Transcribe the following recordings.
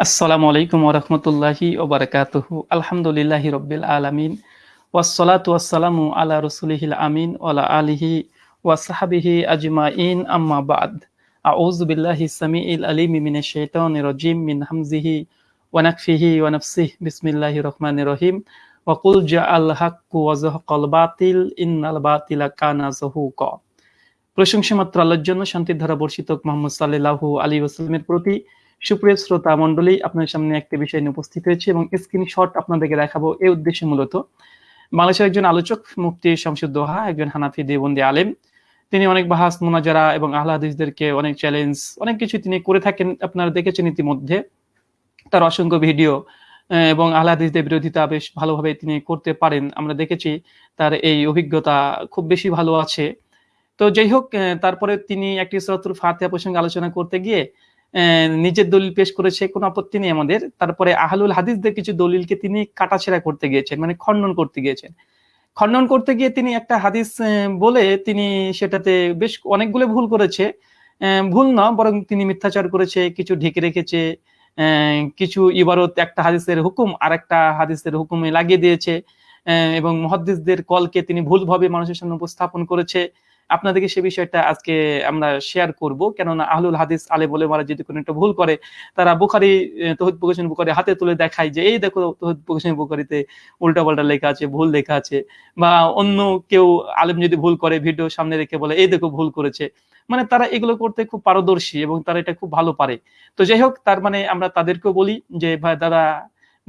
আসসালামু আলাইকুম ওরহমতুল্লাহি ওবরাকাতুহু আলহামদুলিল্লাহি রব্বিল আলামিন। ওয়াসসালাতু ওয়াসসালামু আলা রসুলিহিল আমিন ওয়ালা আলিহি ওয়াসাহাবিহি আজমাইন। আম্মা বাদ। আউযু বিল্লাহি সামিইল আলিম মিনাশ শাইতানির রাজিম মিন হামজিহি ওয়া নাকফিহি ওয়া নাফসিহি। বিসমিল্লাহির রহমানির রহিম। ওয়া কুল জাআল হাক্কু ওয়া যাহাকাল বাতিল। ইন্নাল বাতিলা কানা যাহুকা। প্রশংসা মাত্র আল্লাহর জন্য শান্তির ধারা বর্ষিত মোহাম্মদ সাল্লাল্লাহু আলাইহি ওয়াসাল্লামের প্রতি। সুপ্রিয় শ্রোতা মন্ডলী আপনার সামনে একটি বিষয় নিয়ে উপস্থিত হয়েছে এবং স্ক্রিনশট আপনাদেরকে দেখাবো। এই উদ্দেশ্যে মূলত বাংলাদেশের একজন আলোচক, মুফতি শামসুদ্দোহা একজন হানাফি দেবন্দি আলেম। তিনি অনেক বাহাস, মোনাজারা এবং আহ্লাদিসদেরকে অনেক চ্যালেঞ্জ অনেক কিছু তিনি করে থাকেন, আপনারা দেখেছেন ইতিমধ্যে। তার অসংখ্য ভিডিও এবং আহ্লাদিসদের বিরোধিতা বেশ ভালোভাবে তিনি করতে পারেন। আমরা দেখেছি তার এই অভিজ্ঞতা খুব বেশি ভালো আছে। তো যাই হোক তারপরে তিনি একটি সরতুর ফাতিহা প্রসঙ্গে আলোচনা করতে গিয়ে নিজের দলিল পেশ করেছে, কোনো আপত্তি নেই আমাদের। তারপরে আহলুল হাদিসদের কিছু দলিলকে তিনি কাটাছেড়া করতে গিয়েছেন মানে খণ্ডন করতে গিয়েছেন। খণ্ডন করতে গিয়ে তিনি একটা হাদিস বলে তিনি সেটাতে বেশ অনেকগুলো ভুল করেছে। ভুল না, বরং তিনি মিথ্যাচার করেছে, কিছু ঢেকে রেখেছে কিছু ইবারত একটা হাদিসের হুকুম আর একটা হাদিসের হুকুমে লাগিয়ে দিয়েছে এবং মহাদ্দিসদের কলকে তিনি ভুলভাবে মানুষের সামনে উপস্থাপন করেছে। আপনাদেরকে সে বিষয়টা আজকে আমরা শেয়ার করব। কেননা আহলুল হাদিস আলে বলে মারা যদি কোনো একটা ভুল করে, তারা বুখারি তহিদ প্রকাশন বুখারি হাতে তুলে দেখায় যে, এই দেখো তহিদ প্রকাশন বুখারিতে উল্টা পাল্টা লেখা আছে, ভুল লেখা আছে। বা অন্য কেউ আলেম যদি ভুল করে, ভিডিও সামনে রেখে বলে, এই দেখো ভুল করেছে। মানে তারা এগুলো করতে খুব পারদর্শী এবং তারা এটা খুব ভালো পারে। তো যাই হোক, তার মানে আমরা তাদেরকেও বলি যে, ভাই দাদা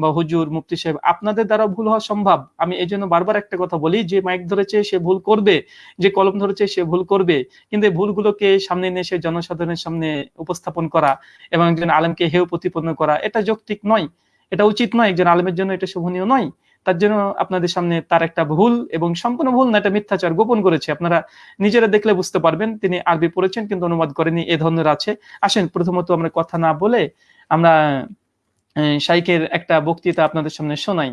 বা হুজুর, মুফতি সাহেব, আপনাদের দ্বারা ভুল হওয়া সম্ভব। আমি এই জন্য বারবার একটা কথা বলি, যে মাইক ধরেছে সে ভুল করবে, যে কলম ধরেছে সে ভুল করবে। কিন্তু এই ভুলগুলোকে সামনে নিয়ে এসে জনসাধারণের সামনে উপস্থাপন করা এবং একজন আলেমকে হেউ প্রতিপন্ন করা, এটা যৌক্তিক নয়। এটা উচিত নয়, একজন আলেমের জন্য এটা শোভনীয় নয়। তার জন্য আপনাদের সামনে তার একটা ভুল এবং সম্পূর্ণ ভুল না, এটা মিথ্যাচার গোপন করেছে। আপনারা নিজেরা দেখলে বুঝতে পারবেন, তিনি আরবি পড়েছেন কিন্তু অনুবাদ করেনি এ ধরনের আছে। আসেন, প্রথমত আমরা কথা না বলে আমরা শাইকের একটা বক্তৃতা আপনাদের সামনে শোনাই।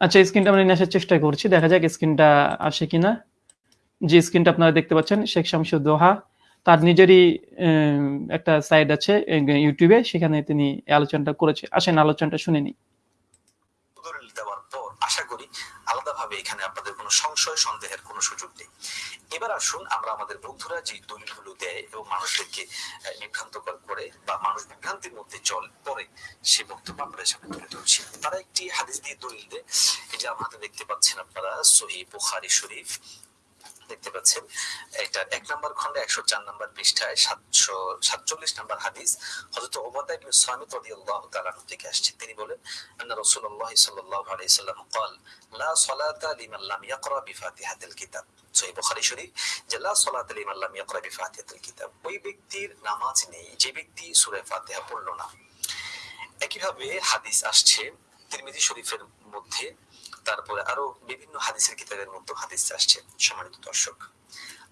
আচ্ছা স্ক্রিনটা আমরা নিয়ে চেষ্টা করছি। দেখা যাক স্ক্রিনটা আসে কিনা। যে স্ক্রিনটা আপনারা দেখতে পাচ্ছেন, শেখ শামসুদ্দোহা তার নিজেরই একটা সাইড আছে ইউটিউবে। সেখানে তিনি আলোচনাটা করেছে। আসেন, আলোচনাটা শুনে নিই আশা করি আলাদাভাবে এখানে আপনাদের কোনো সংশয়, সন্দেহের কোনো সুযোগ নেই। এবার আসুন আমরা আমাদের বন্ধুরা যে দলিলগুলো দেয় এবং মানুষদেরকে বিভ্রান্ত করে বা মানুষ বিভ্রান্তির মধ্যে চল পরে সে বক্তব্য আমরা সামনে তুলে ধরছি। তারা একটি হাদিস দিয়ে দলিল দেয়। এটা আমাদের দেখতে পাচ্ছেন আপনারা সহি বুখারি শরীফ দেখতে পাচ্ছেন এটা এক নম্বর খন্ডে একশো চার নম্বর পৃষ্ঠায় সাতশো সাতচল্লিশ নম্বর হাদিস হজরত ওবাদা ইবনে সামিত রাদিয়াল্লাহু তাআলা থেকে আসছে তিনি বলেন আন্না রাসূলুল্লাহ সাল্লাল্লাহু আলাইহি সাল্লাম قال لا صلاة لمن لم يقرأ بفاتحة الكتاب সহি বুখারী শরীফ যে লা সালাত লিমান লাম ইয়াকরা বিফাতিহাতিল কিতাব ওই ব্যক্তির নামাজ নেই যে ব্যক্তি সূরা ফাতিহা পড়ল না একইভাবে হাদিস আসছে তিরমিজি শরীফের মধ্যে তারপরে আরও বিভিন্ন হাদিসের কিতাবের মধ্যে হাদিস আসছে সম্মানিত দর্শক।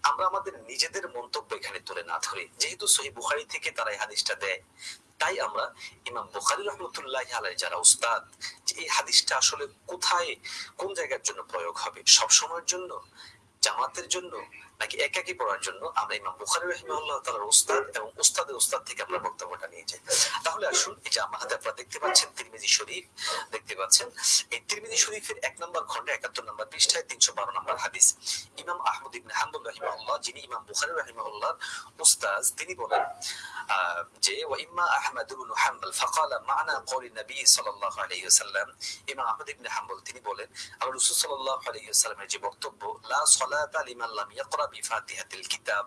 আমরা আমাদের নিজেদের মন্তব্য এখানে তুলে না ধরি। যেহেতু সহি বুখারি থেকে তারা এই হাদিসটা দেয়, তাই আমরা ইমাম বুখারি রহমতুল্লাহ আলাই যারা উস্তাদ, যে এই হাদিসটা আসলে কোথায়, কোন জায়গার জন্য প্রয়োগ হবে? সব সময়ের জন্য? জামাতের জন্য? নাকি একাকি পড়ার জন্য আমরা ইমাম বুখারি রহিমাল্লাহ তালার উস্তাদ এবং উস্তাদের উস্তাদ থেকে আমরা বক্তব্যটা নিয়ে যাই তাহলে আসুন যে আমার হাতে আপনারা দেখতে পাচ্ছেন তিরমিজি শরীফ, দেখতে পাচ্ছেন, এই তিরমিজি শরীফের এক নম্বর খন্ডে একাত্তর নম্বর পৃষ্ঠায় তিনশো বারো নম্বর হাদিস। ইমাম আহমদ ইবনে হাম্বুল রহিমাল্লাহ যিনি ইমাম বুখারি রহিমাল্লাহ উস্তাদ, তিনি বলেন যে ওয়াইম্মা আহমদ ইবনে হাম্বল ফাকালা মানা নবী সাল্লাল্লাহু আলাইহি ওয়াসাল্লাম। ইমাম আহমদ তিনি বলেন রাসূল সাল্লাল্লাহু আলাইহি ওয়াসাল্লামের যে বক্তব্য, লা সালাতা লিমান লাম ইয়াকরা কিতাব।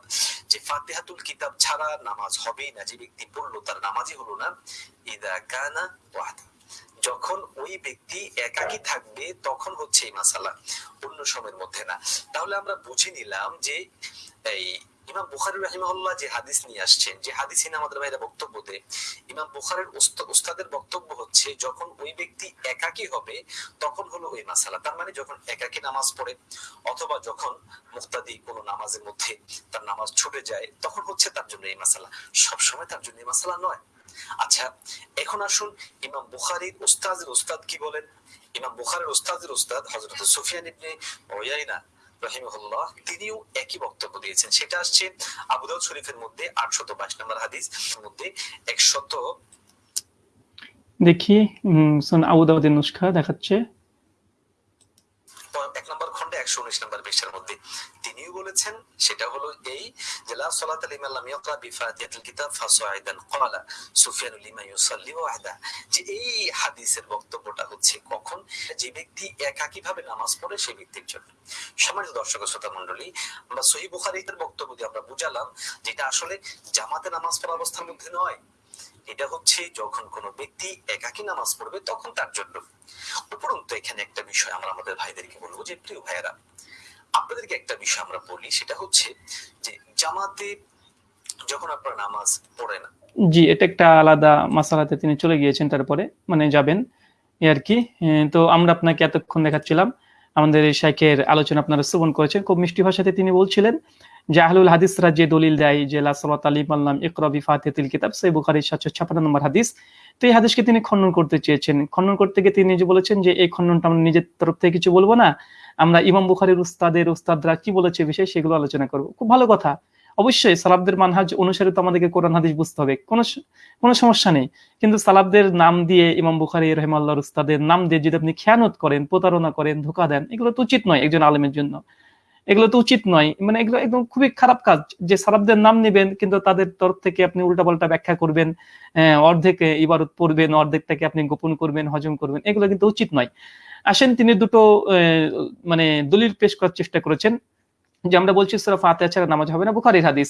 যে ফাতিহাতুল কিতাব ছাড়া নামাজ হবেই না, যে ব্যক্তি পড়ল তার নামাজই হলো না। ইদা কানা ওয়াহদা যখন ওই ব্যক্তি একাকি থাকবে, তখন হচ্ছে এই মাসালা। অন্য সময়ের মধ্যে না। তাহলে আমরা বুঝে নিলাম যে এই ইমাম বুখারি রাহিমাহুল্লাহ যে হাদিস নিয়ে আসছেন, যে হাদিস আমাদের ভাইরা দেয়, ইমাম বুখারের উস্তাদের বক্তব্য হচ্ছে, যখন ওই ব্যক্তি একাকী হবে, তখন হলো ওই মাসালা। তার মানে যখন একাকী নামাজ পড়ে, অথবা যখন মুক্তাদি কোনো নামাজের মধ্যে তার নামাজ ছুটে যায়, তখন হচ্ছে তার জন্য এই মাসালা। সবসময় তার জন্য এই মাসালা নয়। আচ্ছা এখন আসুন ইমাম বুখারির উস্তাদের উস্তাদ কি বলেন? ইমাম বুখারের উস্তাদের উস্তাদ হজরত সুফিয়ান ইবনে ওয়াইনা রহিমহুল্লাহ তিনিও একই বক্তব্য দিয়েছেন। সেটা আসছে আবু দাউদ শরীফের মধ্যে আটশত বাইশ নম্বর হাদিস মধ্যে একশত দেখি উম, সুন আবু দাউদের নুসখা দেখাচ্ছে। একশো উনিশ নম্বর মধ্যে। তিনিও বলেছেন, সেটা হলো এই যে, লা ইয়াকরা কিতাব ফাসাইদান ক্বালা লিমা ইউসাল্লি ওয়াহদা। যে এই হাদিসের বক্তব্যটা হচ্ছে কখন? যে ব্যক্তি একাকী ভাবে নামাজ পড়ে সেই ব্যক্তির জন্য। সম্মানিত দর্শক শ্রোতা মণ্ডলী, আমরা সহি বুখারীর বক্তব্য দিয়ে আমরা বুঝালাম যেটা আসলে জামাতে নামাজ পড়া অবস্থার মধ্যে নয়। এটা হচ্ছে যখন কোনো ব্যক্তি একাকী নামাজ পড়বে, তখন তার জন্য। উপরন্তু এখানে একটা বিষয় আমরা আমাদের ভাইদেরকে বলব যে, প্রিয় ভাইয়েরা, আপনাদেরকে একটা বিষয় আমরা বলি, সেটা হচ্ছে যে, জামাতে যখন আপনারা নামাজ পড়েন জি, এটা একটা আলাদা মাসালাতে তিনি চলে গিয়েছেন তারপরে মানে যাবেন আর কি। তো আমরা আপনাকে এতক্ষণ দেখাচ্ছিলাম, আমাদের এই শাইখের আলোচনা আপনারা শ্রবণ করেছেন, খুব মিষ্টি ভাষাতে তিনি বলছিলেন যে আহলুল হাদিসরা যে দলিল দেয় যে লাসরাত আলিম আল্লাম ইকরাবি ফাতিহাতিল কিতাব সেই বুখারীর সাতশো ছাপ্পান্ন নম্বর হাদিস। তো এই হাদিসকে তিনি খণ্ডন করতে চেয়েছেন। খণ্ডন করতে গিয়ে তিনি যে বলেছেন যে, এই খণ্ডনটা আমরা নিজের তরফ থেকে কিছু বলব না। আমরা ইমাম বুখারীর উস্তাদের, উস্তাদরা কি বলেছে বিষয়ে সেগুলো আলোচনা করব। খুব ভালো কথা। অবশ্যই সালাবদের মানহাজ অনুসারে তো আমাদেরকে কোরআন হাদিস বুঝতে হবে। কোনো কোনো সমস্যা নেই। কিন্তু সালাবদের নাম দিয়ে ইমাম বুখারি রহমাল্লাহর উস্তাদের নাম দিয়ে যদি আপনি খেয়ানত করেন, প্রতারণা করেন, ধোকা দেন, এগুলো তো উচিত নয় একজন আলেমের জন্য। এগুলো তো উচিত নয়। মানে এগুলো একদম খুবই খারাপ কাজ। যে সারাবদের নাম নেবেন কিন্তু তাদের তরফ থেকে আপনি উল্টাপাল্টা ব্যাখ্যা করবেন অর্ধেক ইবারত পড়বেন অর্ধেকটাকে আপনি গোপন করবেন হজম করবেন এগুলো কিন্তু উচিত নয়। আসেন তিনি দুটো মানে দলিল পেশ করার চেষ্টা করেছেন। যে আমরা বলছি সুরা ফাতিহা ছাড়া নামাজ হবে না বুখারীর হাদিস।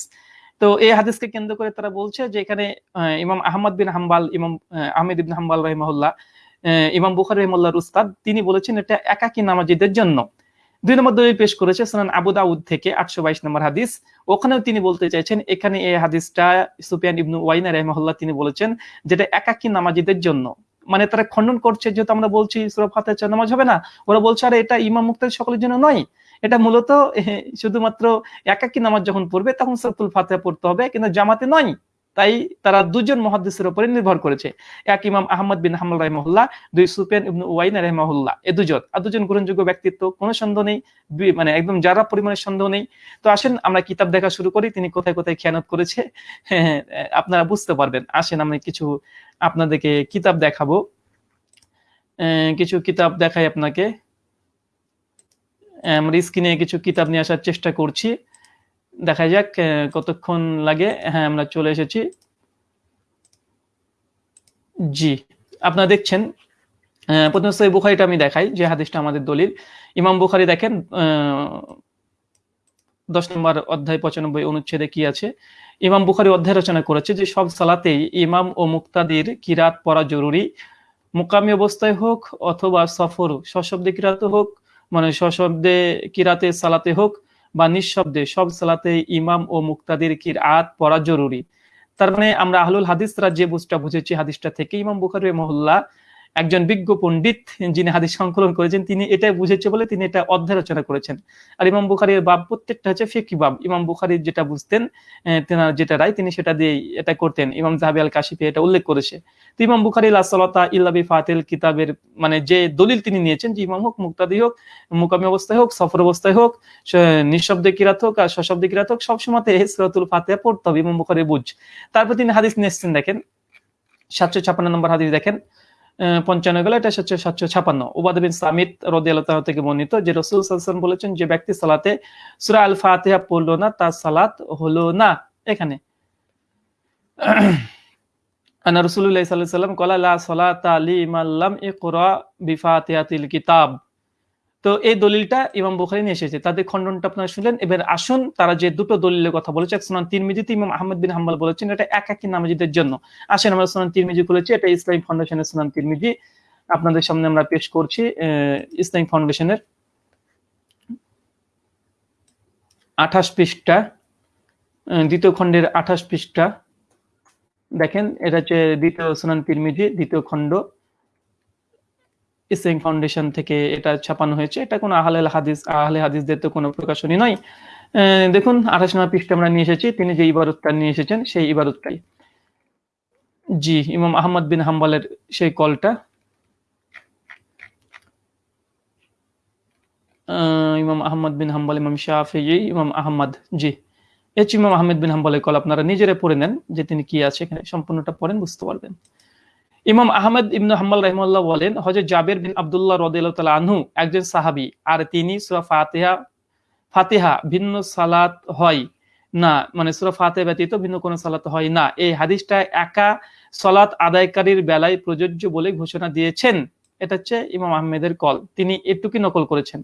তো এই হাদিসকে কেন্দ্র করে তারা বলছে যে এখানে ইমাম আহমদ বিন হাম্বাল ইমাম আহ, আহমেদ ইবিন হাম্বাল রহিমাহুল্লাহ আহ, ইমাম বুখারী রহিমাল্লাহর উস্তাদ তিনি বলেছেন এটা একাকী নামাজিদের জন্য। দুই নম্বর দলিল পেশ করেছে সুনান আবু দাউদ থেকে আটশো বাইশ নম্বর হাদিস। ওখানেও তিনি বলতে চাইছেন, এখানে এই হাদিসটা সুফিয়ান ইবনু ওয়াইনা রহমাহুল্লাহ তিনি বলেছেন যেটা একাকী নামাজিদের জন্য। মানে তারা খণ্ডন করছে, যেহেতু আমরা বলছি সুরা ফাতিহা ছাড়া নামাজ হবে না, ওরা বলছে, আরে, এটা ইমাম মুক্তাদি সকলের জন্য নয়। এটা মূলত শুধুমাত্র একাকী নামাজ যখন পড়বে, তখন সূরাতুল ফাতিহা পড়তে হবে, কিন্তু জামাতে নয়। তাই তারা দুজন মুহাদ্দিসের উপরে নির্ভর করেছে। এক ইমাম আহমদ বিন হাম্বল রাহিমাহুল্লাহ দুই সুপেন ইবনু ওয়াইনা রাহিমাহুল্লাহ এ দুজন। আর দুজন গ্রহণযোগ্য ব্যক্তিত্ব কোনো সন্দেহ নেই মানে একদম যারা পরিমাণে সন্দেহ নেই। তো আসেন আমরা কিতাব দেখা শুরু করি তিনি কোথায় কোথায় খেয়ানত করেছে। হ্যাঁ, আপনারা বুঝতে পারবেন। আসেন আমি কিছু আপনাদেরকে কিতাব দেখাবো। কিছু কিতাব দেখাই আপনাকে। আমরা স্ক্রিনে কিছু কিতাব নিয়ে আসার চেষ্টা করছি। দেখা যাক কতক্ষণ লাগে। হ্যাঁ আমরা চলে এসেছি। জি, আপনারা দেখছেন প্রথমে সহি বুখারিটা আমি দেখাই, যে হাদিসটা আমাদের দলিল। ইমাম বুখারি দেখেন দশ নম্বর অধ্যায় পঁচানব্বই অনুচ্ছেদে কি আছে? ইমাম বুখারি অধ্যায় রচনা করেছে যে, সব সালাতেই ইমাম ও মুক্তাদির কিরাত পড়া জরুরি। মুকামি অবস্থায় হোক অথবা সফর, সশব্দে কিরাতে হোক মানে সশব্দে কিরাতে সালাতে হোক বা নিঃশব্দে সব সালাতে ইমাম ও মুক্তাদির কিরাত পড়া জরুরি। তার মানে আমরা আহলুল হাদিসরা যে বুঝটা বুঝেছি, হাদিসটা থেকে ইমাম বুখারি মহল্লা একজন বিজ্ঞ পণ্ডিত যিনি হাদিস সংকলন করেছেন, তিনি এটাই বুঝেছে বলে তিনি এটা অধ্যায় রচনা করেছেন। আর ইমাম বুখারির বাব প্রত্যেকটা হচ্ছে ফিকি বাব। ইমাম বুখারির যেটা বুঝতেন তেনার যেটা রায়, তিনি সেটা দিয়ে এটা করতেন। ইমাম জাহাবি আল কাশিফি এটা উল্লেখ করেছে। তো ইমাম বুখারি লাসলতা ইল্লাবি ফাতিল কিতাবের মানে যে দলিল তিনি নিয়েছেন যে ইমাম হোক, মুক্তাদি হোক, মুকামি অবস্থায় হোক, সফর অবস্থায় হোক নিঃশব্দে কিরাত হোক, আর সশব্দে কিরাত হোক সবসময় সুরাতুল ফাতিহা পড়তে হবে। ইমাম বুখারি বুঝ। তারপর তিনি হাদিস নিয়ে এসেছেন, দেখেন। সাতশো ছাপান্ন নম্বর হাদিস দেখেন। পঞ্চান্ন গেল, এটা হচ্ছে সাতশো ছাপান্ন। ওবাদ বিন সামিত রদি আল্লাহ থেকে বর্ণিত যে রসুল সাল্লাম বলেছেন, যে ব্যক্তি সালাতে, সুরা আল ফাতেহা পড়ল না, তার সালাত হলো না। এখানে। আনা রসুল্লাহ সাল্লাহ সাল্লাম কলা, লা সালাতা এ লাম ইকরা বিফাতেহাতিল কিতাব। তো এই দলিলটা ইমাম বুখারী নিয়ে এসেছে। তাদের খণ্ডনটা আপনারা শুনলেন। এবার আসুন তারা যে দুটো দলিলের কথা বলেছে সুনান তিরমিজিতে ইমাম আহমদ বিন হাম্বল বলেছেন এটা এক একাকী নামাজিদের জন্য। আসেন আমরা সুনান তিরমিজি খুলেছি। এটা ইসলামিক ফাউন্ডেশনের সুনান তিরমিজি। আপনাদের সামনে আমরা পেশ করছি আহ, ইসলামিক ফাউন্ডেশনের আঠাশ পৃষ্ঠা দ্বিতীয় খণ্ডের আঠাশ পৃষ্ঠা। দেখেন এটা হচ্ছে দ্বিতীয় সুনান তিরমিজি দ্বিতীয় খণ্ড। ইসলামিক ফাউন্ডেশন থেকে এটা ছাপানো হয়েছে। এটা কোনো আহলে হাদিস, আহলে হাদিসদের তো কোনো প্রকাশনী নয়। দেখুন, আঠাশ নম্বর পৃষ্ঠা আমরা নিয়ে এসেছি। তিনি যে ইবারতটা নিয়ে এসেছেন, সেই ইবারতটাই জি, ইমাম আহমদ বিন হাম্বলের সেই কলটা। ইমাম আহমদ বিন হাম্বল, ইমাম শাহি ইমাম আহমদ, জি। এচ ইমাম আহমেদ বিন হাম্বলের কল। আপনারা নিজেরা পড়ে নেন যে তিনি কি আছে, এখানে সম্পূর্ণটা পড়েন, বুঝতে পারবেন। ইমাম আহমদ ইবনু হাম্বল রহমাল্লাহ বলেন হজরত জাবের বিন আব্দুল্লাহ তাআলা আনহু একজন সাহাবী, আর তিনি সূরা ফাতিহা ফাতিহা ভিন্ন সালাত হয় না মানে সূরা ফাতিহা ব্যতীত ভিন্ন কোনো সালাত হয় না। এই হাদিসটা একা সালাত আদায়কারীর বেলায় প্রযোজ্য বলে ঘোষণা দিয়েছেন। এটা হচ্ছে ইমাম আহমেদের কল। তিনি এটুকি নকল করেছেন।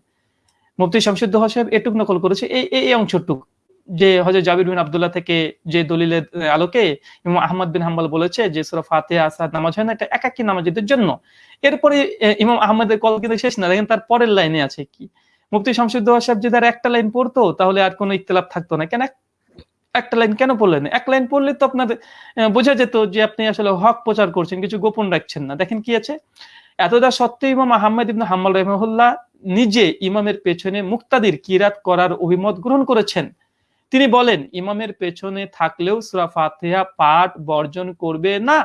মুফতি শামসুদ্দ সাহেব এটুক নকল করেছে। এই এই অংশটুক। যে হজরত জাবির বিন আব্দুল্লাহ থেকে যে দলিলের আলোকে ইমাম আহমদ বিন হাম্বল বলেছে যে সূরা ফাতিহা আসাদ নামাজ হয় না, এটা একাকী নামাজীদের জন্য। এরপরে ইমাম আহমদের কল কিন্তু শেষ না, দেখেন তার পরের লাইনে আছে কি। মুফতি শামসুদ্দ সাহেব যদি আর একটা লাইন পড়তো, তাহলে আর কোনো ইখতিলাফ থাকতো না। কেন এক- একটা লাইন কেন পড়লেন? এক লাইন পড়লে তো আপনার বোঝা যেত যে আপনি আসলে হক প্রচার করছেন, কিছু গোপন রাখছেন না। দেখেন কি আছে? এতটা সত্ত্বেও ইমাম আহমেদ ইবনে হাম্মাল রহমহুল্লাহ নিজে ইমামের পেছনে মুক্তাদির কিরাত করার অভিমত গ্রহণ করেছেন। তিনি বলেন, ইমামের পেছনে থাকলেও সূরা ফাতিহা পাঠ বর্জন করবে না।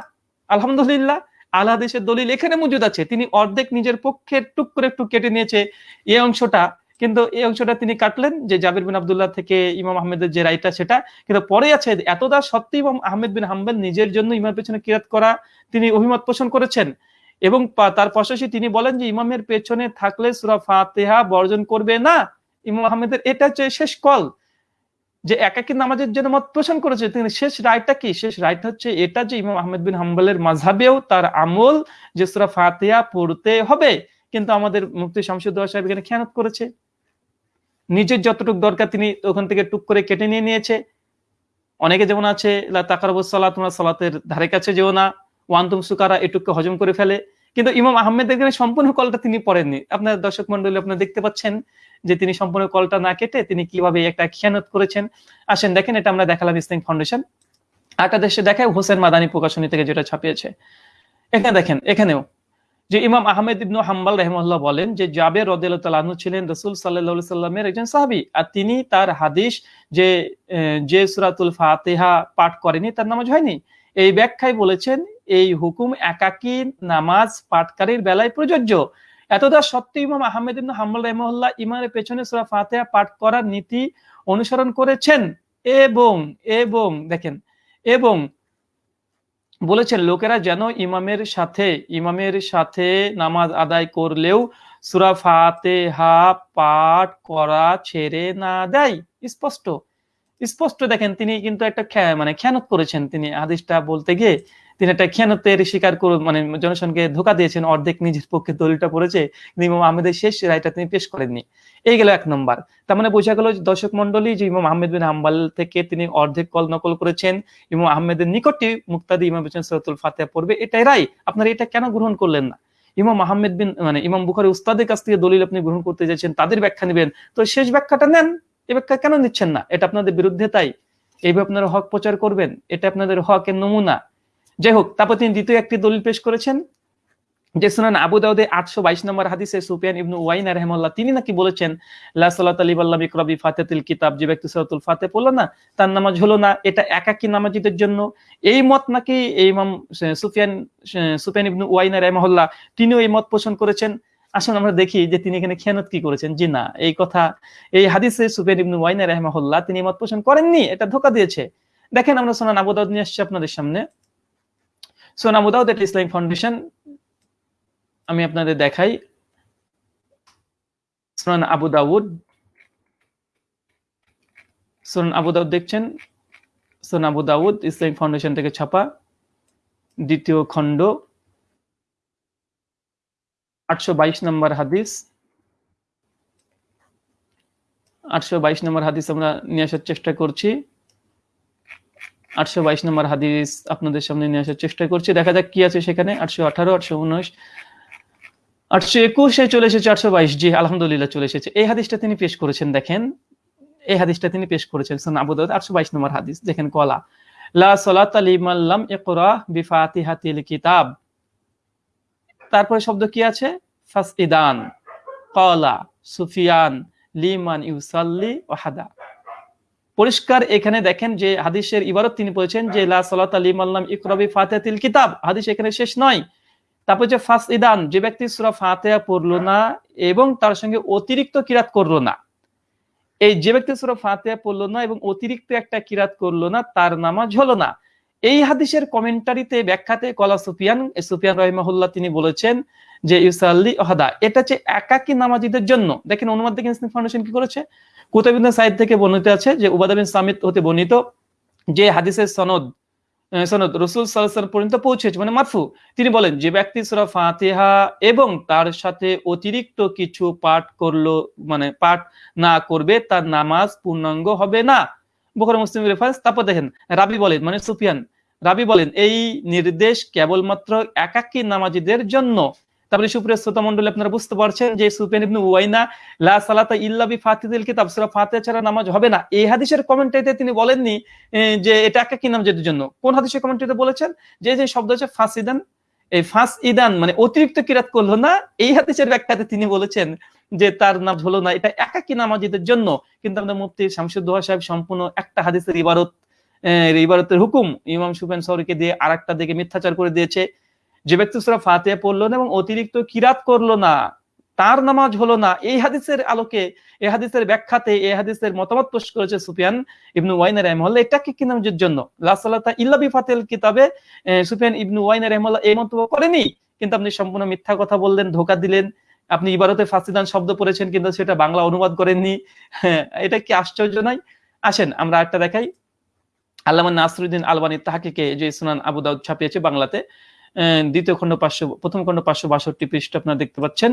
আলহামদুলিল্লাহ, আল হাদিসের দলিল এখানে মজুদ আছে। তিনি অর্ধেক নিজের পক্ষে টুক করে একটু কেটে নিয়েছে এই অংশটা। কিন্তু এই অংশটা তিনি কাটলেন যে জাবির বিন আব্দুল্লাহ থেকে ইমাম আহমেদের যে রায়টা সেটা। কিন্তু পরে আছে এতটা সত্যি ইমাম আহমেদ বিন হাম্বেল নিজের জন্য ইমামের পেছনে কিরাত করা তিনি অভিমত পোষণ করেছেন। এবং তার পাশাপাশি তিনি বলেন যে ইমামের পেছনে থাকলে সূরা ফাতেহা বর্জন করবে না। ইমাম আহমেদের এটা হচ্ছে শেষ কল। যে একাকী নামাজের জন্য মত পোষণ করেছে, তিনি শেষ রায়টা কি? শেষ রায়টা হচ্ছে এটা যে ইমাম আহমেদ বিন হাম্বলের মাঝহাবেও তার আমল যে সূরা ফাতিহা পড়তে হবে। কিন্তু আমাদের মুফতি শামসুদ্দোহা সাহেব এখানে খেয়ানত করেছে। নিজের যতটুকু দরকার তিনি ওখান থেকে টুক করে কেটে নিয়ে নিয়েছে। অনেকে যেমন আছে, লা তাকারাবুস তোমরা সালাতের ধারে কাছে যেও না। ওয়ান্তুম সুকারা এটুকু হজম করে ফেলে। কিন্তু ইমাম আহমেদ এখানে সম্পূর্ণ কলটা তিনি পড়েননি। আপনার দর্শক মন্ডলী আপনারা দেখতে পাচ্ছেন যে তিনি সম্পূর্ণ কলটা না কেটে তিনি কীভাবে একটা খেয়ানত করেছেন। আসেন, দেখেন এটা আমরা দেখালাম ইসলাম ফাউন্ডেশন আটা দেশে দেখায় হোসেন মাদানী প্রকাশনী থেকে যেটা ছাপিয়েছে। এখানে দেখেন, এখানেও যে ইমাম আহমেদ ইবনু হাম্বাল রহমল্লাহ বলেন যে জাবের রদিয়ালু ছিলেন রসুল সাল্লাহ সাল্লামের একজন সাহাবি। আর তিনি তার হাদিস যে যে সুরাতুল ফাতেহা পাঠ করেনি তার নামাজ হয়নি। এই ব্যাখ্যায় বলেছেন, এই হুকুম একাকী নামাজ পাঠকারীর বেলায় প্রযোজ্য। এতটা সত্ত্বেও ইমাম আহমেদ ইবনু হাম্বাল রহমল্লাহ ইমামের পেছনে সুরা ফাতিহা পাঠ করার নীতি অনুসরণ করেছেন এবং এবং, দেখেন, এবং বলেছেন, লোকেরা যেন ইমামের সাথে ইমামের সাথে নামাজ আদায় করলেও সুরা ফাতেহা পাঠ করা ছেড়ে না দেয়। স্পষ্ট স্পষ্ট দেখেন, তিনি কিন্তু একটা মানে খেয়ানত করেছেন তিনি হাদিসটা বলতে গিয়ে। তিনি একটা খেয়ানতের স্বীকার করে মানে জনসনকে ধোকা দিয়েছেন, অর্ধেক নিজের পক্ষে দলিলটা পড়েছে, কিন্তু ইমাম আহমেদের শেষ রায়টা তিনি পেশ করেননি। এই গেল এক নম্বর। তার মানে বোঝা গেল দর্শক মন্ডলী যে ইমাম আহমেদ বিন হাম্বাল থেকে তিনি অর্ধেক কল নকল করেছেন, ইমাম আহমেদের নিকটে মুক্তাদি ইমাম হোসেন সৈয়দুল ফাতেহা পড়বে, এটাই রাই আপনারা এটা কেন গ্রহণ করলেন না? ইমাম আহমেদ বিন মানে ইমাম বুখারি উস্তাদের কাছ থেকে দলিল আপনি গ্রহণ করতে যাচ্ছেন, তাদের ব্যাখ্যা নেবেন। তো শেষ ব্যাখ্যাটা নেন, এ ব্যাখ্যা কেন নিচ্ছেন না? এটা আপনাদের বিরুদ্ধে তাই। এইভাবে আপনারা হক প্রচার করবেন, এটা আপনাদের হকের নমুনা। যাই হোক তারপর তিনি দ্বিতীয় একটি দলিল পেশ করেছেন যে সুনান আবু দাউদে আটশো বাইশ নম্বর হাদিসে সুফিয়ান ইবনু ওয়াইনা রহমাল্লাহ তিনি নাকি বলেছেন, লা সালাত আলী আল্লাহ ইকরাবি ফাতেতুল কিতাব যে ব্যক্তি সূরাতুল ফাতে পড়ল না, তার নামাজ হলো না, এটা একাকী নামাজিদের জন্য। এই মত নাকি এই ইমাম সুফিয়ান সুফিয়ান ইবনু ওয়াইনা রহমাল্লাহ তিনিও এই মত পোষণ করেছেন? আসুন আমরা দেখি যে তিনি এখানে খেয়ানত কি করেছেন। জি না, এই কথা, এই হাদিসে সুফিয়ান ইবনু ওয়াইনা রহমাহুল্লাহ তিনি মত পোষণ করেননি, এটা ধোকা দিয়েছে। দেখেন আমরা সোনান আবু দাউদ নিয়ে আসছি আপনাদের সামনে। সোনান আবু দাউদ এটা ইসলামিক ফাউন্ডেশন আমি আপনাদের দেখাই। সুনান আবু দাউদ সুনান আবু দাউদ দেখছেন? সুনান আবু দাউদ ইসলামিক ফাউন্ডেশন থেকে ছাপা। দ্বিতীয় খণ্ড। আটশো বাইশ নম্বর হাদিস। আটশো বাইশ নম্বর হাদিস আমরা নিয়ে আসার চেষ্টা করছি। আটশো বাইশ নম্বর হাদিস আপনাদের সামনে নিয়ে আসার চেষ্টা করছি। দেখা যাক কি আছে সেখানে। আটশো আঠারো, আটশো উনিশ। আটশো একুশে চলে এসেছে, আটশো বাইশ। জি, আলহামদুলিল্লাহ চলে এসেছে। এই হাদিসটা তিনি পেশ করেছেন, দেখেন। এই হাদিসটা তিনি পেশ করেছেন সুন আবু আটশো বাইশ নম্বর হাদিস, দেখেন কলা। লা সালাত লিমান লাম ইকরা বিফাতিহাতিল কিতাব। তারপরে শব্দ কি আছে? ফাসইদান কলা সুফিয়ান লিমান ইউসাল্লি ওয়াহাদা। পরিষ্কার এখানে দেখেন যে হাদিসের ইবারত তিনি বলেছেন যে কিতাব। হাদিস এখানে শেষ নয়। তারপর যে যে ব্যক্তি না এবং তার সঙ্গে অতিরিক্ত কিরাত করল না। এই যে ব্যক্তি না এবং অতিরিক্ত একটা কিরাত করল না, তার নামাজ হলো না। এই হাদিসের কমেন্টারিতে ব্যাখ্যাতে কলা সুফিয়ান সুফিয়ান রহিমাহুল্লাহ তিনি বলেছেন যে, ইউসাল্লি ওহাদা এটা হচ্ছে একাকি নামাজিদের জন্য। দেখেন অনুবাদ দেখেন ফাউন্ডেশন কি করেছে? কুতাবিন সাইদ থেকে বর্ণিত আছে যে উবাদা বিন সামিত হতে বর্ণিত যে হাদিসের সনদ সনদ রসুল সাল্লাল্লাহু পর্যন্ত পৌঁছেছে মানে মারফু। তিনি বলেন, যে ব্যক্তি সূরা ফাতিহা এবং তার সাথে অতিরিক্ত কিছু পাঠ করল মানে পাঠ না করবে, তার নামাজ পূর্ণাঙ্গ হবে না। বুখারী মুসলিম রেফারেন্স তারপর দেখেন, রাবি বলেন মানে সুফিয়ান, রাবি বলেন, এই নির্দেশ কেবলমাত্র একাকী নামাজীদের জন্য তারপরে সুপ্রিয় শ্রোতা মন্ডলী, আপনারা বুঝতে পারছেন যে সুফিয়ান ইবনু উয়াইনা, লা সালাতা ইল্লা বি ফাতিহিল কিতাব, সূরা ফাতিহা ছাড়া নামাজ হবে না। এই হাদিসের কমেন্টারিতে তিনি বলেননি যে এটা একাকী নামাজের জন্য কোন হাদিসের কমেন্টারিতে বলেছেন? যে যে শব্দ হচ্ছে ফাসিদান, এই ফাস ইদান মানে অতিরিক্ত কিরাত করল না। এই হাদিসের ব্যাখ্যাতে তিনি বলেছেন যে তার নাম হলো না। এটা একাকী নামাজিদের জন্য? কিন্তু আমাদের মুফতি শামসুদ্দোহা সাহেব সম্পূর্ণ একটা হাদিসের ইবারত ইবারতের হুকুম ইমাম সুফেন সৌরিকে দিয়ে আর একটা দিকে মিথ্যাচার করে দিয়েছে। যে ব্যক্তি সুরা ফাতিহা পড়ল না এবং অতিরিক্ত কিরাত করল না তার নামাজ হলো না এই হাদিসের আলোকে এই হাদিসের ব্যাখ্যাতে এই হাদিসের মতামত পেশ করেছে সুফিয়ান ইবনু ওয়াইনা রহমল্লা এটাকে কি নামাজের জন্য? লাসালাতা ইল্লা বি ফাতিল কিতাবে সুফিয়ান ইবনু ওয়াইনা রহমল্লা এই মন্তব্য করেনি কিন্তু আপনি সম্পূর্ণ মিথ্যা কথা বললেন ধোকা দিলেন আপনি ইবারতে ফাসিদান শব্দ পড়েছেন কিন্তু সেটা বাংলা অনুবাদ করেননি। হ্যাঁ, এটা কি আশ্চর্য নয়? আসেন আমরা একটা দেখাই। আল্লামা নাসরুদ্দিন আলবানী তাহাকে যে সুনান আবু দাউদ ছাপিয়েছে বাংলাতে দ্বিতীয় খণ্ড পাঁচশো, প্রথম খণ্ড পাঁচশো বাষট্টি পৃষ্ঠ আপনারা দেখতে পাচ্ছেন।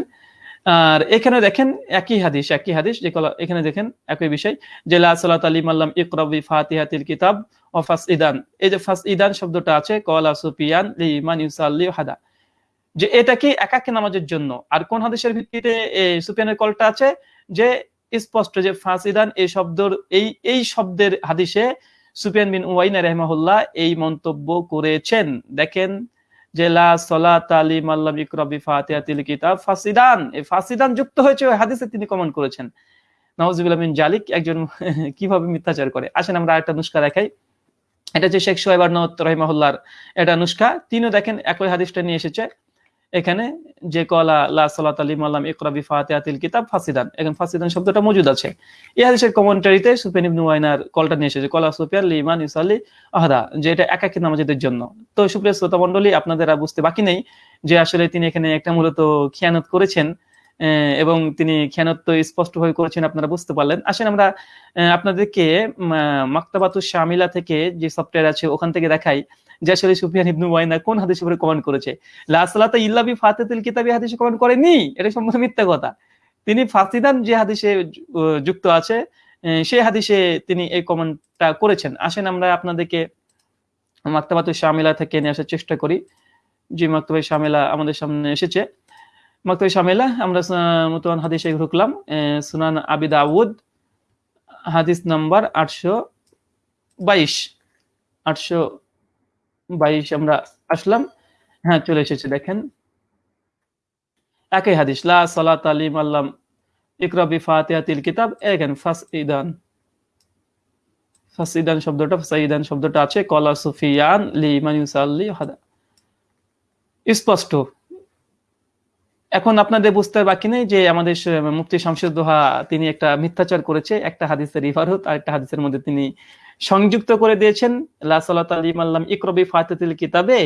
আর এখানে দেখেন একই হাদিস একই হাদিস, যে এখানে দেখেন একই বিষয়, যে লা সালাত আলিম আল্লাম ইকরাবি ফাতিহাতিল কিতাব ও ফাস ইদান। এই যে ফাস ইদান শব্দটা আছে, কলা সুফিয়ান লি ইমান ইউসাল্লি হাদা যে এটা কি একাকী নামাজের জন্য? আর কোন হাদিসের ভিত্তিতে সুফিয়ানের কলটা আছে? যে স্পষ্ট যে ফাসিদান এই শব্দর, এই এই শব্দের হাদিসে সুফিয়ান বিন উয়াইনা রহমাহুল্লাহ এই মন্তব্য করেছেন। দেখেন যে ফাসিদান। এই ফাসিদান যুক্ত হয়েছে ওই হাদিসে তিনি কমেন্ট করেছেন। নওয়াজুবিল্লাহ বিন জালিক, একজন কীভাবে মিথ্যাচার করে? আসেন আমরা একটা নুস্কা দেখাই। এটা যে শেখ সোহেব আর্নদ রহিমাহুল্লাহর এটা নুস্কা তিনিও দেখেন একই হাদিসটা নিয়ে এসেছে। এখানে যে কলা, লা সালাত আলী মাল্লাম ইকরাবি বিফাতিয়াতিল কিতাব, ফাসিদান। এখন ফাসিদান শব্দটা মজুদ আছে। এই হাদিসের কমেন্টারিতে সুফিয়ান ইবনু ওয়াইনার কলটা নিয়ে এসেছে, কলা সুফিয়ান লিমান ইসালি আহদা, যে এটা একাকী নামাজের জন্য। তো সুপ্রিয় শ্রোতা মণ্ডলী, আপনাদের বুঝতে বাকি নেই যে আসলে তিনি এখানে একটা মূলত খেয়ানত করেছেন। এবং তিনি খেয়ানত স্পষ্টভাবে করেছেন, আপনারা বুঝতে পারলেন। আসেন আমরা আপনাদেরকে মাক্তাবাতু শামিলা থেকে যে সফটওয়্যার আছে ওখান থেকে দেখাই। যে আসলে সুফিয়ান ইবনু ওয়াইনা কোন হাদিস উপরে কমেন্ট করেছে? লা সালাতা ইল্লা কিতাবি হাদিসে কমেন্ট করেনি? এটা সম্পূর্ণ মিথ্যা কথা। তিনি ফাসিদান যে হাদিসে যুক্ত আছে সেই হাদিসে তিনি এই কমেন্টটা করেছেন। আসেন আমরা আপনাদেরকে মাক্তাবাতু শামিলা থেকে নিয়ে আসার চেষ্টা করি। যে মাক্তবে শামিলা আমাদের সামনে এসেছে। মাক্তবে শামিলা, আমরা মুতওয়ান হাদিসে ঢুকলাম সুনান আবি দাউদ, হাদিস নাম্বার আটশো বাইশ। আটশো বাইশ আমরা আসলাম। হ্যাঁ চলে এসেছে, দেখেন। একই হাদিস, লা সালাত আলিম আল্লাম ইকরাবি ফাতিহাতিল কিতাব। এখান ফাস ইদান। ফাসিদান শব্দটা ফাসাইদান শব্দটা আছে, কলা সুফিয়ান লিমান ইউসাল্লি হাদা। স্পষ্ট। এখন আপনাদের বুঝতে বাকি নেই যে আমাদের মুফতি শামসুদ্দোহা তিনি একটা মিথ্যাচার করেছে, একটা হাদিসের ইবারত আর একটা হাদিসের মধ্যে তিনি সংযুক্ত করে দিয়েছেন। আল্লাম ইকরবি ফাতিহাতিল কিতাবে,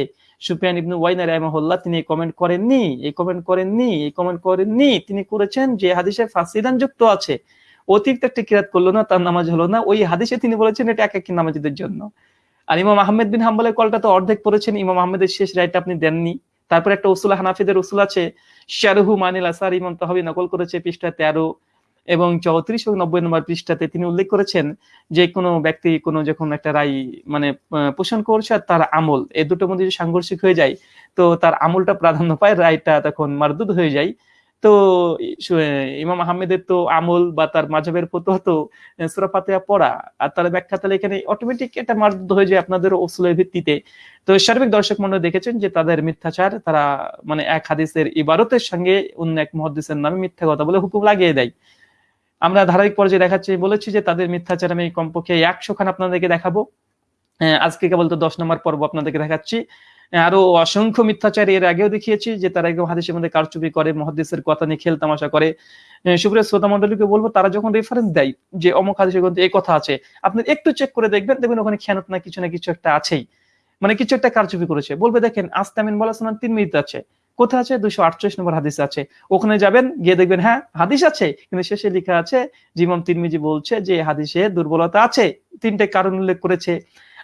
সুফিয়ান ইবনু ওয়াইনা রাহিমাহুল্লাহ তিনি কমেন্ট করেননি, এই কমেন্ট করেননি, এই কমেন্ট করেননি। তিনি করেছেন যে হাদিসে ফাসিদান যুক্ত আছে অতিরিক্ত একটা কিরাত করল না, তার নামাজ হলো না। ওই হাদিসে তিনি বলেছেন এটা এক একই নামাজিদের জন্য। আর ইমাম আহমেদ বিন হাম্বলের কলটা তো অর্ধেক পড়েছেন, ইমাম আহমেদের শেষ রায়টা আপনি দেননি। তারপর একটা উসুল হানাফিদের উসুল আছে, শারহু মানিল আসার ইমাম তাহাবি নকল করেছে পৃষ্ঠা তেরো এবং চৌত্রিশ ও নব্বই নম্বর পৃষ্ঠাতে তিনি উল্লেখ করেছেন যে কোনো ব্যক্তি কোনো যখন একটা রায় মানে পোষণ করছে আর তার আমল, এ দুটোর মধ্যে যদি সাংঘর্ষিক হয়ে যায়, তো তার আমলটা প্রাধান্য পায়, রায়টা তখন মারদুদ হয়ে যায়। তো ইমাম আহমেদের তো আমল বা তার মাঝাবের পতো হতো সুরা ফাতিহা পড়া। আর তার ব্যাখ্যা তাহলে এখানে অটোমেটিক একটা মারদুদ হয়ে যায় আপনাদের ওসুলের ভিত্তিতে। তো সার্বিক দর্শক মন্ডল দেখেছেন যে তাদের মিথ্যাচার, তারা মানে এক হাদিসের ইবারতের সঙ্গে অন্য এক মহাদিসের নামে মিথ্যা কথা বলে হুকুম লাগিয়ে দেয়। আমরা ধারাবাহিক পর্যায়ে দেখাচ্ছি, বলেছি যে তাদের মিথ্যাচার আমি কমপক্ষে একশো খান আপনাদেরকে দেখাবো। আজকে কেবল তো দশ নম্বর পর্ব আপনাদেরকে দেখাচ্ছি। আরও অসংখ্য মিথ্যাচারী এর আগেও দেখিয়েছি যে তারা একদম হাদিসের মধ্যে কারচুপি করে মহাদিসের কথা নিয়ে খেল তামাশা করে। সুপ্রিয় শ্রোতা মন্ডলীকে বলব, তারা যখন রেফারেন্স দেয় যে অমুক হাদিসের গ্রন্থে এই কথা আছে আপনি একটু চেক করে দেখবেন দেখবেন ওখানে খেয়ানত না, কিছু না কিছু একটা আছেই। মানে কিছু একটা কারচুপি করেছে। বলবে, দেখেন, আস্তামিন বলা শোনান তিন মিনিট আছে। কোথায় আছে? দুশো আটচল্লিশ নম্বর হাদিস আছে। ওখানে যাবেন, গিয়ে দেখবেন হ্যাঁ হাদিস আছে, কিন্তু শেষে লেখা আছে, জিমাম তিরমিজি বলছে যে হাদিসে দুর্বলতা আছে। তিনটে কারণ উল্লেখ করেছে।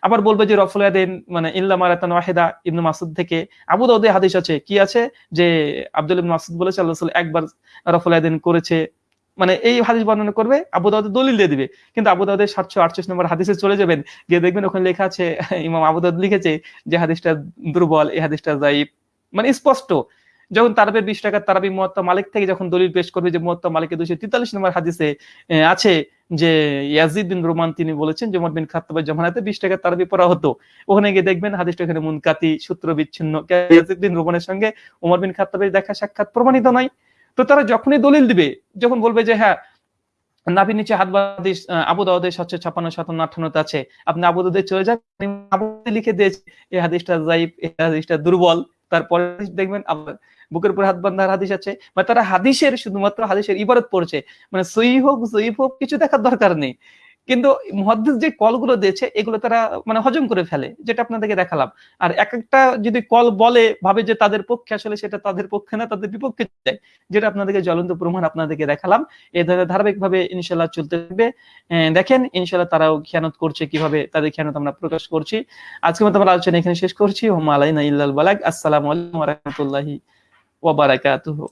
আবার বলবে যে রফুল আদেন মানে ইল্লা মারাতান ওয়াহিদা ইবনু মাসুদ থেকে। আবু দাউদে হাদিস আছে। কি আছে? যে আব্দুল ইবনে মাসুদ বলেছে, আল্লাহ একবার রফুল আদেন করেছে। মানে এই হাদিস বর্ণনা করবে, আবু দাউদের দলিল দিয়ে দিবে। কিন্তু আবু দাউদের সাতশো আটচল্লিশ নম্বর হাদিসে চলে যাবেন। গিয়ে দেখবেন ওখানে লেখা আছে, ইমাম আবু দাউদ লিখেছে যে হাদিসটা দুর্বল, এই হাদিসটা জাইব মানে স্পষ্ট। যখন তারাবের বিশ টাকা তারাবি মুয়াত্তা মালিক থেকে যখন দলিল পেশ করবে যে মুয়াত্তা মালিকের দুশো তেতাল্লিশ নম্বর হাদিসে আছে যে ইয়াজিদ বিন রোমান তিনি বলেছেন যে বিন খাত্তাবের জমানাতে বিশ টাকার তারাবি পড়া হতো। ওখানে গিয়ে দেখবেন হাদিসটা এখানে মুনকাতি সূত্র বিচ্ছিন্ন ইয়াজিদ বিন রোমানের সঙ্গে উমর বিন খাত্তাবের দেখা সাক্ষাৎ প্রমাণিত নয়। তো তারা যখনই দলিল দিবে, যখন বলবে যে হ্যাঁ নাভির নিচে হাত বাদিস আবু দাউদের সাতশো ছাপান্ন সাতান্ন, আঠান্নতে আছে। আপনি আবু দাউদে চলে যান আবু লিখে দিয়েছে, এই হাদিসটা জাইব এই হাদিসটা দুর্বল। তারপরে দেখবেন, আবার বুকের উপর হাত বান্ধার হাদিস আছে মানে তারা হাদিসের শুধুমাত্র হাদিসের ইবারত পড়ছে। মানে সই হোক, জয়ীফ হোক, কিছু দেখার দরকার নেই। কিন্তু মহাদ্দিস যে কলগুলো দিয়েছে, এগুলো তারা মানে হজম করে ফেলে, যেটা আপনাদেরকে দেখালাম। আর এক একটা যদি কল বলে, ভাবে যে তাদের পক্ষে আসলে সেটা তাদের পক্ষে না, তাদের বিপক্ষে যায়, যেটা আপনাদেরকে জ্বলন্ত প্রমাণ আপনাদেরকে দেখালাম। এই ধরনের ধারাবাহিকভাবে ইনশাল্লাহ চলতে থাকবে। দেখেন ইনশাল্লাহ তারাও খেয়ানত করছে কীভাবে তাদের খেয়ানত আমরা প্রকাশ করছি। আজকে মতো আমরা আলোচনা এখানে শেষ করছি। হোম আলাইনা ইল্লাল বালাগ। আসসালামু আলাইকুম ওয়া রাহমাতুল্লাহি ওয়া বারাকাতুহু।